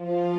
Mm-hmm.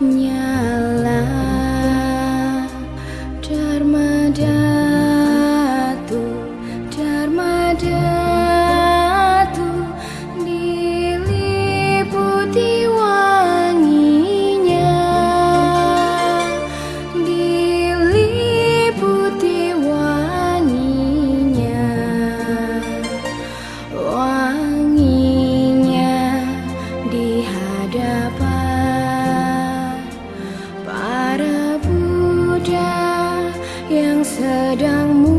не sedang